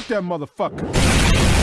Get that motherfucker!